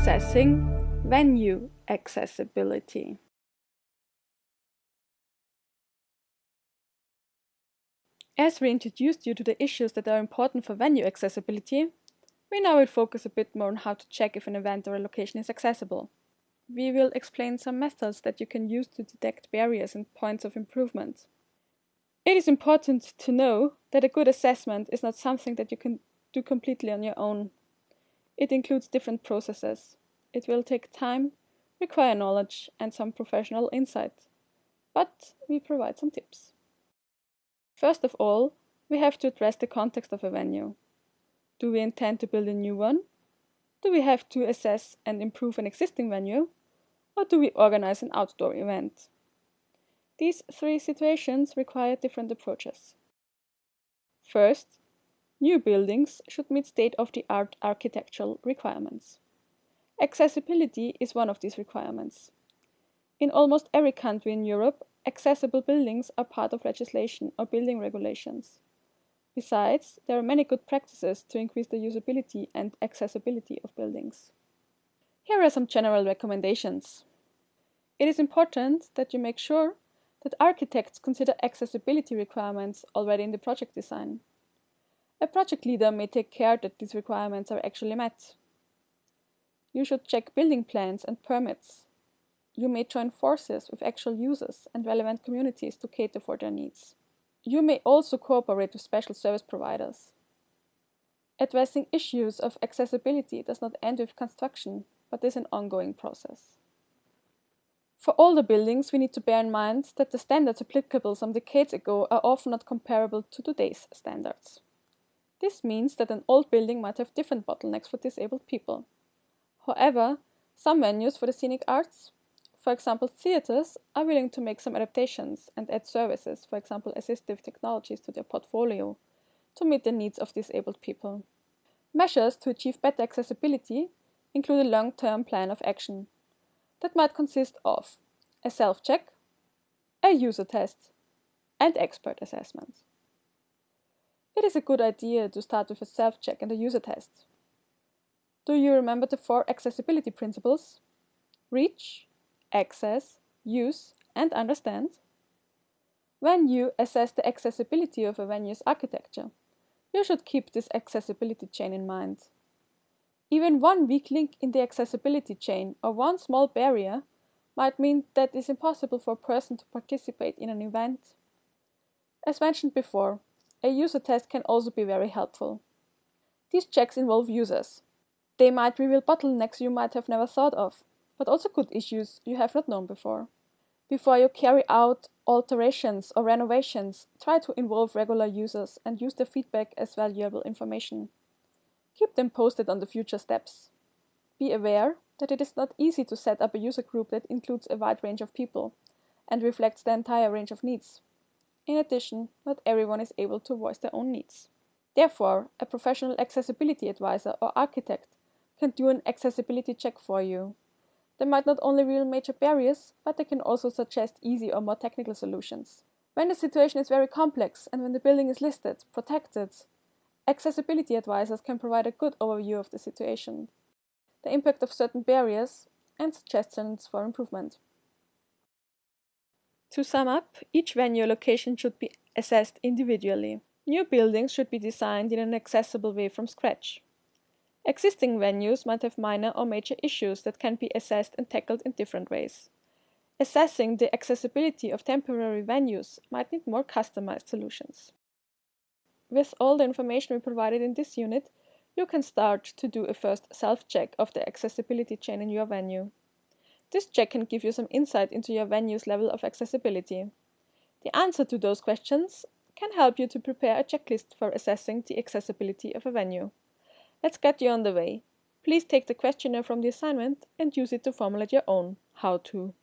Assessing venue accessibility. As we introduced you to the issues that are important for venue accessibility, we now will focus a bit more on how to check if an event or a location is accessible. We will explain some methods that you can use to detect barriers and points of improvement. It is important to know that a good assessment is not something that you can do completely on your own. It includes different processes. It will take time, require knowledge, and some professional insight. But we provide some tips. First of all, we have to address the context of a venue. Do we intend to build a new one? Do we have to assess and improve an existing venue? Or do we organize an outdoor event? These three situations require different approaches. First, new buildings should meet state of the art architectural requirements. Accessibility is one of these requirements. In almost every country in Europe, accessible buildings are part of legislation or building regulations. Besides, there are many good practices to increase the usability and accessibility of buildings. Here are some general recommendations. It is important that you make sure that architects consider accessibility requirements already in the project design. A project leader may take care that these requirements are actually met. You should check building plans and permits you may join forces with actual users and relevant communities to cater for their needs. You may also cooperate with special service providers. Addressing issues of accessibility does not end with construction, but is an ongoing process. For older buildings, we need to bear in mind that the standards applicable some decades ago are often not comparable to today's standards. This means that an old building might have different bottlenecks for disabled people. However, some venues for the scenic arts for example, theaters are willing to make some adaptations and add services, for example, assistive technologies to their portfolio to meet the needs of disabled people. Measures to achieve better accessibility include a long term plan of action that might consist of a self check, a user test, and expert assessments. It is a good idea to start with a self check and a user test. Do you remember the four accessibility principles? Reach, access, use, and understand. When you assess the accessibility of a venue's architecture, you should keep this accessibility chain in mind. Even one weak link in the accessibility chain or one small barrier might mean that it is impossible for a person to participate in an event. As mentioned before, a user test can also be very helpful. These checks involve users. They might reveal bottlenecks you might have never thought of, but also good issues you have not known before. Before you carry out alterations or renovations, try to involve regular users and use their feedback as valuable information. Keep them posted on the future steps. Be aware that it is not easy to set up a user group that includes a wide range of people and reflects the entire range of needs. In addition, not everyone is able to voice their own needs. Therefore, a professional accessibility advisor or architect can do an accessibility check for you they might not only reveal major barriers, but they can also suggest easy or more technical solutions. When the situation is very complex and when the building is listed, protected, accessibility advisors can provide a good overview of the situation, the impact of certain barriers, and suggestions for improvement. To sum up, each venue location should be assessed individually. New buildings should be designed in an accessible way from scratch. Existing venues might have minor or major issues that can be assessed and tackled in different ways. Assessing the accessibility of temporary venues might need more customized solutions. With all the information we provided in this unit, you can start to do a first self check of the accessibility chain in your venue. This check can give you some insight into your venue's level of accessibility. The answer to those questions can help you to prepare a checklist for assessing the accessibility of a venue. Let's get you on the way. Please take the questionnaire from the assignment and use it to formulate your own how to.